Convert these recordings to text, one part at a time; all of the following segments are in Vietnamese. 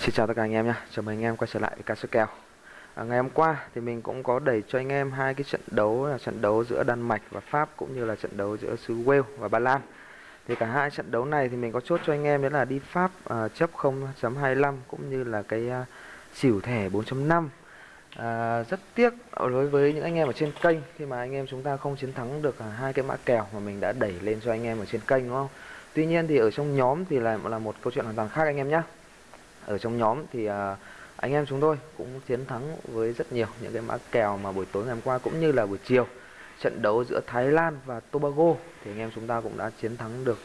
Xin chào tất cả anh em nhé, chào mừng anh em quay trở lại với cá sấu kèo. À, Ngày hôm qua thì mình cũng có đẩy cho anh em hai cái trận đấu là trận đấu giữa Đan Mạch và Pháp cũng như là trận đấu giữa xứ Wales và Ba Lan. Thì cả hai trận đấu này thì mình có chốt cho anh em đó là đi Pháp à, chấp 0.25 cũng như là cái à, xỉu thẻ 4.5 à, Rất tiếc đối với những anh em ở trên kênh khi mà anh em chúng ta không chiến thắng được à, hai cái mã kèo mà mình đã đẩy lên cho anh em ở trên kênh đúng không? Tuy nhiên thì ở trong nhóm thì là là một câu chuyện hoàn toàn khác anh em nhé ở trong nhóm thì à, anh em chúng tôi cũng chiến thắng với rất nhiều những cái mã kèo mà buổi tối ngày hôm qua cũng như là buổi chiều. Trận đấu giữa Thái Lan và Tobago thì anh em chúng ta cũng đã chiến thắng được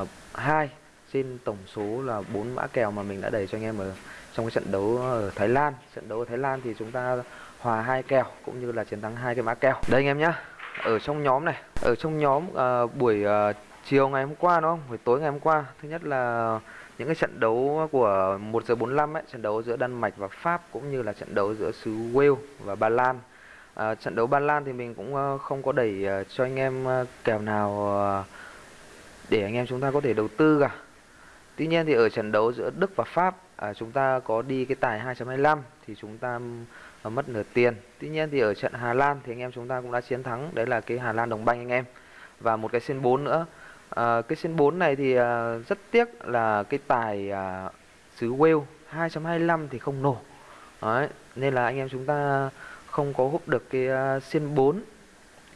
uh, hai trên tổng số là bốn mã kèo mà mình đã đẩy cho anh em ở trong cái trận đấu ở Thái Lan. Trận đấu ở Thái Lan thì chúng ta hòa hai kèo cũng như là chiến thắng hai cái mã kèo. Đây anh em nhá ở trong nhóm này ở trong nhóm uh, buổi uh, chiều ngày hôm qua đúng không buổi tối ngày hôm qua thứ nhất là những cái trận đấu của 1 giờ 45 ấy, trận đấu giữa Đan Mạch và Pháp cũng như là trận đấu giữa xứ Wales và Ba Lan. À, trận đấu Ba Lan thì mình cũng ờ, không có đẩy ờ, cho anh em ờ, kèo nào để anh em chúng ta có thể đầu tư cả. Tuy nhiên thì ở trận đấu giữa Đức và Pháp à, chúng ta có đi cái tài 2.25 thì chúng ta mất nửa tiền. Tuy nhiên thì ở trận Hà Lan thì anh em chúng ta cũng đã chiến thắng, đấy là cái Hà Lan đồng banh anh em. Và một cái sen 4 nữa à, cái sen 4 này thì à, rất tiếc là cái tài à, xứ Wales 2.25 thì không nổ. Đấy, nên là anh em chúng ta không có hút được cái à, xiên 4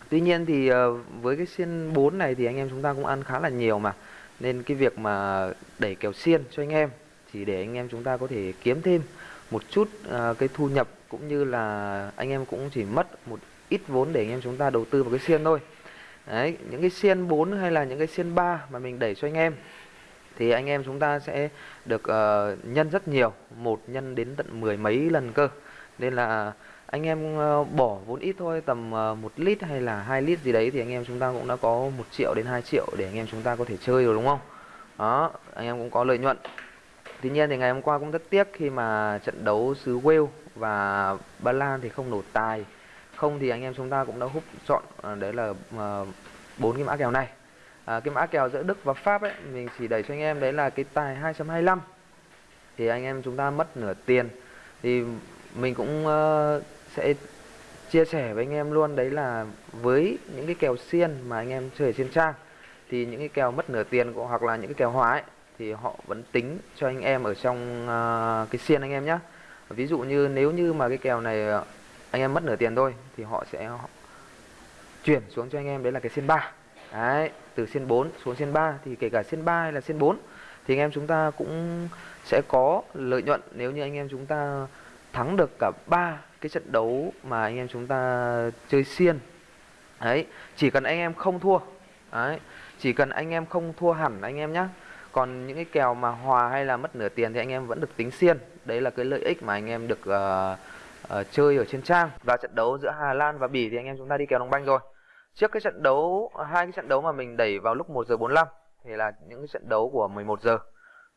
Tuy nhiên thì à, với cái xiên 4 này thì anh em chúng ta cũng ăn khá là nhiều mà. Nên cái việc mà đẩy kèo xiên cho anh em Chỉ để anh em chúng ta có thể kiếm thêm một chút à, cái thu nhập Cũng như là anh em cũng chỉ mất một ít vốn để anh em chúng ta đầu tư vào cái xiên thôi. Đấy, những cái xiên 4 hay là những cái xiên 3 mà mình đẩy cho anh em thì anh em chúng ta sẽ được uh, nhân rất nhiều, một nhân đến tận mười mấy lần cơ. Nên là anh em uh, bỏ vốn ít thôi, tầm ờ, uh, 1 lít hay là 2 lít gì đấy thì anh em chúng ta cũng đã có 1 triệu đến 2 triệu để anh em chúng ta có thể chơi rồi đúng không? Đó, anh em cũng có lợi nhuận. Tuy nhiên thì ngày hôm qua cũng rất tiếc khi mà trận đấu xứ Wales và Ba Lan thì không nổ tài không thì anh em chúng ta cũng đã hút chọn à, đấy là à, bốn cái mã kèo này. À, cái mã kèo giữa Đức và Pháp ấy mình chỉ đẩy cho anh em đấy là cái tài 2.25 thì anh em chúng ta mất nửa tiền. Thì mình cũng uh, sẽ chia sẻ với anh em luôn đấy là với những cái kèo xiên mà anh em chơi trên trang thì những cái kèo mất nửa tiền của hoặc là những cái kèo hóa ấy, thì họ vẫn tính cho anh em ở trong uh, cái xiên anh em nhé ví dụ như nếu như mà cái kèo này ờ, anh em mất nửa tiền thôi thì họ sẽ chuyển xuống cho anh em. Đấy là cái xiên 3 đấy từ xiên 4 xuống xiên 3 thì kể cả xiên 3 hay là xiên 4 thì anh em chúng ta cũng sẽ có lợi nhuận nếu như anh em chúng ta thắng được cả ba cái trận đấu mà anh em chúng ta chơi xiên. Đấy chỉ cần anh em không thua đấy chỉ cần anh em không thua hẳn anh em nhé còn những cái kèo mà hòa hay là mất nửa tiền thì anh em vẫn được tính xiên. Đấy là cái lợi ích mà anh em được uh, uh, chơi ở trên trang. Và trận đấu giữa Hà Lan và Bỉ thì anh em chúng ta đi kèo đồng banh rồi. Trước cái trận đấu hai cái trận đấu mà mình đẩy vào lúc 1 giờ 45 thì là những cái trận đấu của 11 giờ.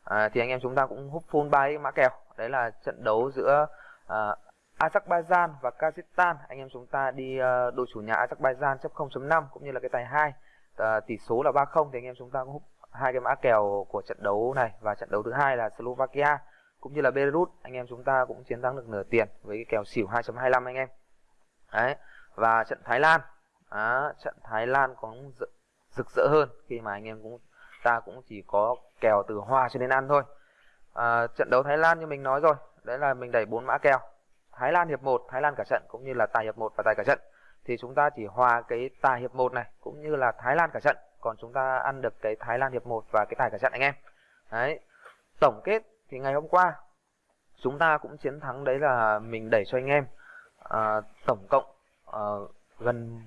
À, thì anh em chúng ta cũng hút full bay mã kèo. Đấy là trận đấu giữa uh, Azerbaijan và Kazakhstan. Anh em chúng ta đi uh, đội chủ nhà Azerbaijan chấp 0.5 cũng như là cái tài 2 uh, tỷ số là 30 thì anh em chúng ta cũng hút hai cái mã kèo của trận đấu này. Và trận đấu thứ hai là Slovakia cũng như là Belarus anh em chúng ta cũng chiến thắng được nửa tiền với cái kèo xỉu 2.25 anh em. Đấy và trận Thái Lan à, trận Thái Lan có rực rỡ hơn khi mà anh em cũng ta cũng chỉ có kèo từ hòa cho đến ăn thôi. À, trận đấu Thái Lan như mình nói rồi đấy là mình đẩy bốn mã kèo. Thái Lan hiệp 1 Thái Lan cả trận cũng như là tài hiệp 1 và tài cả trận. Thì chúng ta chỉ hòa cái tài hiệp 1 này cũng như là Thái Lan cả trận. Còn chúng ta ăn được cái Thái Lan hiệp 1 và cái tài cả trận anh em. Đấy tổng kết thì ngày hôm qua chúng ta cũng chiến thắng đấy là mình đẩy cho anh em à, tổng cộng à, gần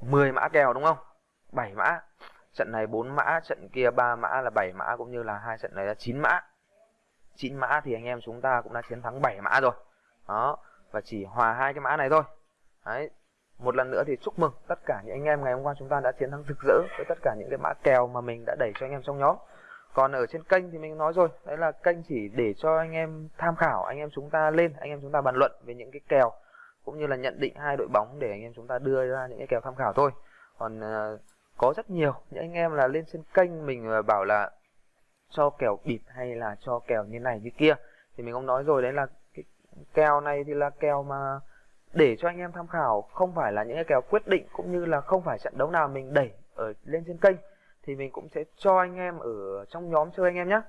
10 mã kèo đúng không? 7 mã. Trận này 4 mã trận kia 3 mã là 7 mã cũng như là hai trận này là 9 mã. 9 mã thì anh em chúng ta cũng đã chiến thắng 7 mã rồi. Đó và chỉ hòa hai cái mã này thôi. Đấy. Một lần nữa thì chúc mừng tất cả những anh em ngày hôm qua chúng ta đã chiến thắng rực rỡ với tất cả những cái mã kèo mà mình đã đẩy cho anh em trong nhóm còn ở trên kênh thì mình nói rồi. Đấy là kênh chỉ để cho anh em tham khảo anh em chúng ta lên anh em chúng ta bàn luận về những cái kèo cũng như là nhận định hai đội bóng để anh em chúng ta đưa ra những cái kèo tham khảo thôi. Còn uh, có rất nhiều. Những anh em là lên trên kênh mình bảo là cho kèo bịp hay là cho kèo như này như kia thì mình cũng nói rồi đấy là cái kèo này thì là kèo mà để cho anh em tham khảo không phải là những cái kèo quyết định cũng như là không phải trận đấu nào mình đẩy ở lên trên kênh thì mình cũng sẽ cho anh em ở trong nhóm chơi anh em nhé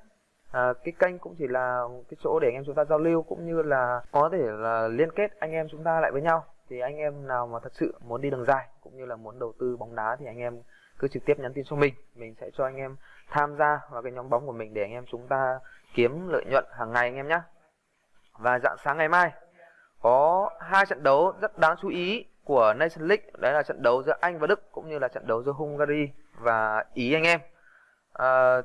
à, cái kênh cũng chỉ là cái chỗ để anh em chúng ta giao lưu cũng như là có thể là liên kết anh em chúng ta lại với nhau. Thì anh em nào mà thật sự muốn đi đường dài cũng như là muốn đầu tư bóng đá thì anh em cứ trực tiếp nhắn tin cho mình. Mình sẽ cho anh em tham gia vào cái nhóm bóng của mình để anh em chúng ta kiếm lợi nhuận hàng ngày anh em nhé và dạng sáng ngày mai có hai trận đấu rất đáng chú ý của Nation League đấy là trận đấu giữa Anh và Đức cũng như là trận đấu giữa Hungary và Ý anh em. À,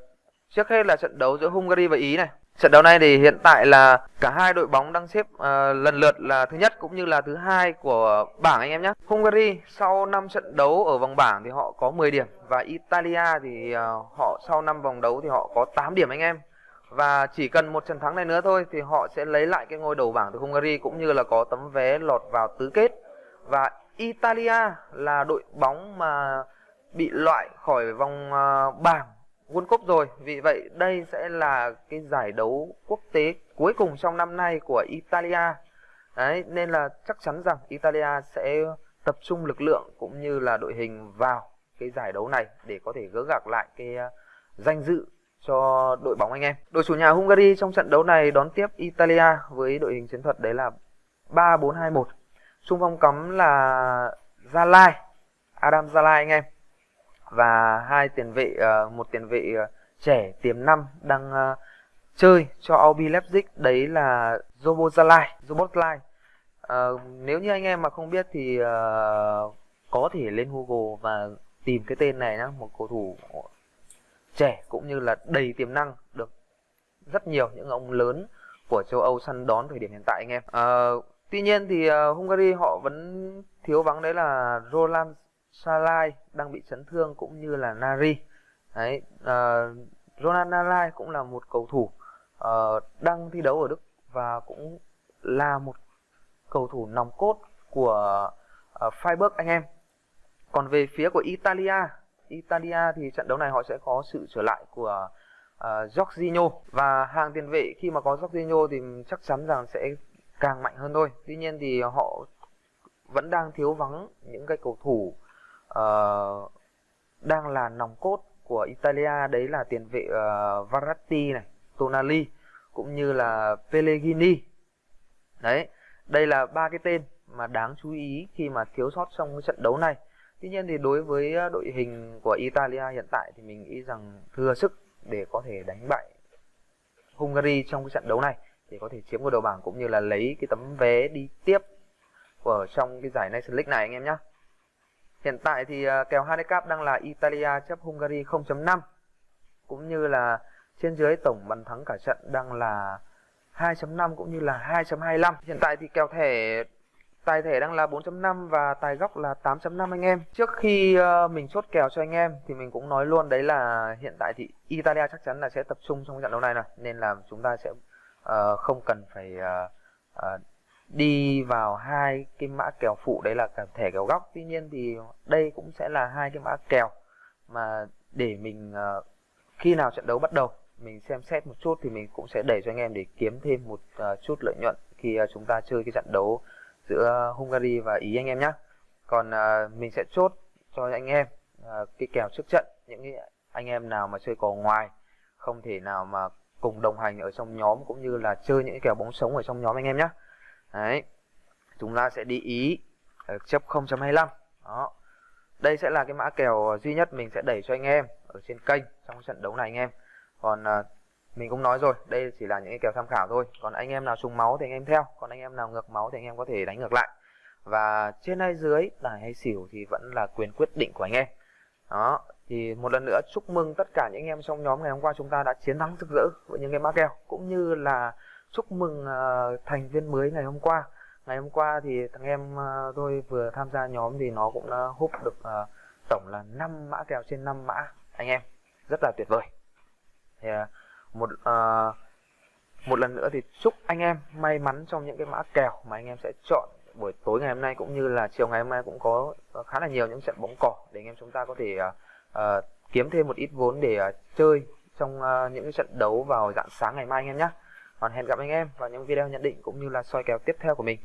trước hết là trận đấu giữa Hungary và Ý này. Trận đấu này thì hiện tại là cả hai đội bóng đang xếp à, lần lượt là thứ nhất cũng như là thứ hai của bảng anh em nhé. Hungary sau 5 trận đấu ở vòng bảng thì họ có 10 điểm và Italia thì à, họ sau 5 vòng đấu thì họ có 8 điểm anh em. Và chỉ cần một trận thắng này nữa thôi thì họ sẽ lấy lại cái ngôi đầu bảng từ Hungary cũng như là có tấm vé lọt vào tứ kết và Italia là đội bóng mà bị loại khỏi vòng à, bảng World Cup rồi. Vì vậy đây sẽ là cái giải đấu quốc tế cuối cùng trong năm nay của Italia. Đấy, nên là chắc chắn rằng Italia sẽ tập trung lực lượng cũng như là đội hình vào cái giải đấu này để có thể gỡ gạc lại cái à, danh dự cho đội bóng anh em. Đội chủ nhà Hungary trong trận đấu này đón tiếp Italia với đội hình chiến thuật đấy là 3-4-2-1. Xung phong cấm là Gia Lai, Adam Gia Lai anh em. Và hai tiền vệ ờ, một tiền vệ ờ, trẻ tiềm năng đang ờ, chơi cho RB Leipzig đấy là robot gia lai robot lai nếu như anh em mà không biết thì uh, có thể lên Google và tìm cái tên này nhá, một cầu thủ trẻ cũng như là đầy tiềm năng được rất nhiều những ông lớn của châu Âu săn đón thời điểm hiện tại anh em. À, tuy nhiên thì uh, Hungary họ vẫn thiếu vắng đấy là Roland Salai đang bị chấn thương cũng như là Nari. Đấy, uh, Roland Nari cũng là một cầu thủ uh, đang thi đấu ở Đức và cũng là một cầu thủ nòng cốt của uh, Freiburg anh em. Còn về phía của Italia Italia thì trận đấu này họ sẽ có sự trở lại của uh, Jorginho và hàng tiền vệ khi mà có Jorginho thì chắc chắn rằng sẽ càng mạnh hơn thôi. Tuy nhiên thì họ vẫn đang thiếu vắng những cái cầu thủ uh, đang là nòng cốt của Italia đấy là tiền vệ uh, Verratti này, Tonali cũng như là Pellegrini. Đấy, đây là ba cái tên mà đáng chú ý khi mà thiếu sót trong cái trận đấu này. Tuy nhiên thì đối với đội hình của Italia hiện tại thì mình nghĩ rằng thừa sức để có thể đánh bại Hungary trong cái trận đấu này thì có thể chiếm ngôi đầu bảng cũng như là lấy cái tấm vé đi tiếp ở trong cái giải Nations League này, anh em nhé. Hiện tại thì à, kèo handicap đang là Italia chấp Hungary 0.5 cũng như là trên dưới tổng bàn thắng cả trận đang là 2.5 cũng như là 2.25. Hiện tại thì kèo thẻ, Tài thẻ đang là 4.5 và tài góc là 8.5 anh em. Trước khi à, mình chốt kèo cho anh em thì mình cũng nói luôn đấy là hiện tại thì Italia chắc chắn là sẽ tập trung trong trận đấu này này nên là chúng ta sẽ uh, không cần phải uh, uh, đi vào hai cái mã kèo phụ đấy là cả thẻ kèo góc. Tuy nhiên thì đây cũng sẽ là hai cái mã kèo mà để mình uh, khi nào trận đấu bắt đầu mình xem xét một chút thì mình cũng sẽ đẩy cho anh em để kiếm thêm một uh, chút lợi nhuận khi uh, chúng ta chơi cái trận đấu giữa Hungary và Ý anh em nhé còn uh, mình sẽ chốt cho anh em uh, cái kèo trước trận những cái anh em nào mà chơi cầu ngoài không thể nào mà cùng đồng hành ở trong nhóm cũng như là chơi những kèo bóng sống ở trong nhóm anh em nhé đấy, chúng ta sẽ đi Ý ở chấp 0.25 đó, đây sẽ là cái mã kèo ờ, duy nhất mình sẽ đẩy cho anh em ở trên kênh trong trận đấu này anh em. Còn ờ, mình cũng nói rồi, đây chỉ là những cái kèo tham khảo thôi. Còn anh em nào trùng máu thì anh em theo, còn anh em nào ngược máu thì anh em có thể đánh ngược lại. Và trên hay dưới, tài hay xỉu thì vẫn là quyền quyết định của anh em. Đó thì một lần nữa chúc mừng tất cả những anh em trong nhóm ngày hôm qua chúng ta đã chiến thắng rực rỡ với những cái mã kèo cũng như là chúc mừng uh, thành viên mới ngày hôm qua. Ngày hôm qua thì thằng em uh, tôi vừa tham gia nhóm thì nó cũng đã hút được uh, tổng là 5 mã kèo trên 5 mã anh em. Rất là tuyệt vời. Thì uh, một uh, một lần nữa thì chúc anh em may mắn trong những cái mã kèo mà anh em sẽ chọn buổi tối ngày hôm nay cũng như là chiều ngày hôm nay cũng có khá là nhiều những trận bóng cỏ để anh em chúng ta có thể uh, uh, kiếm thêm một ít vốn để uh, chơi trong uh, những cái trận đấu vào dạng sáng ngày mai anh em nhé. Còn hẹn gặp anh em vào những video nhận định cũng như là soi kèo tiếp theo của mình.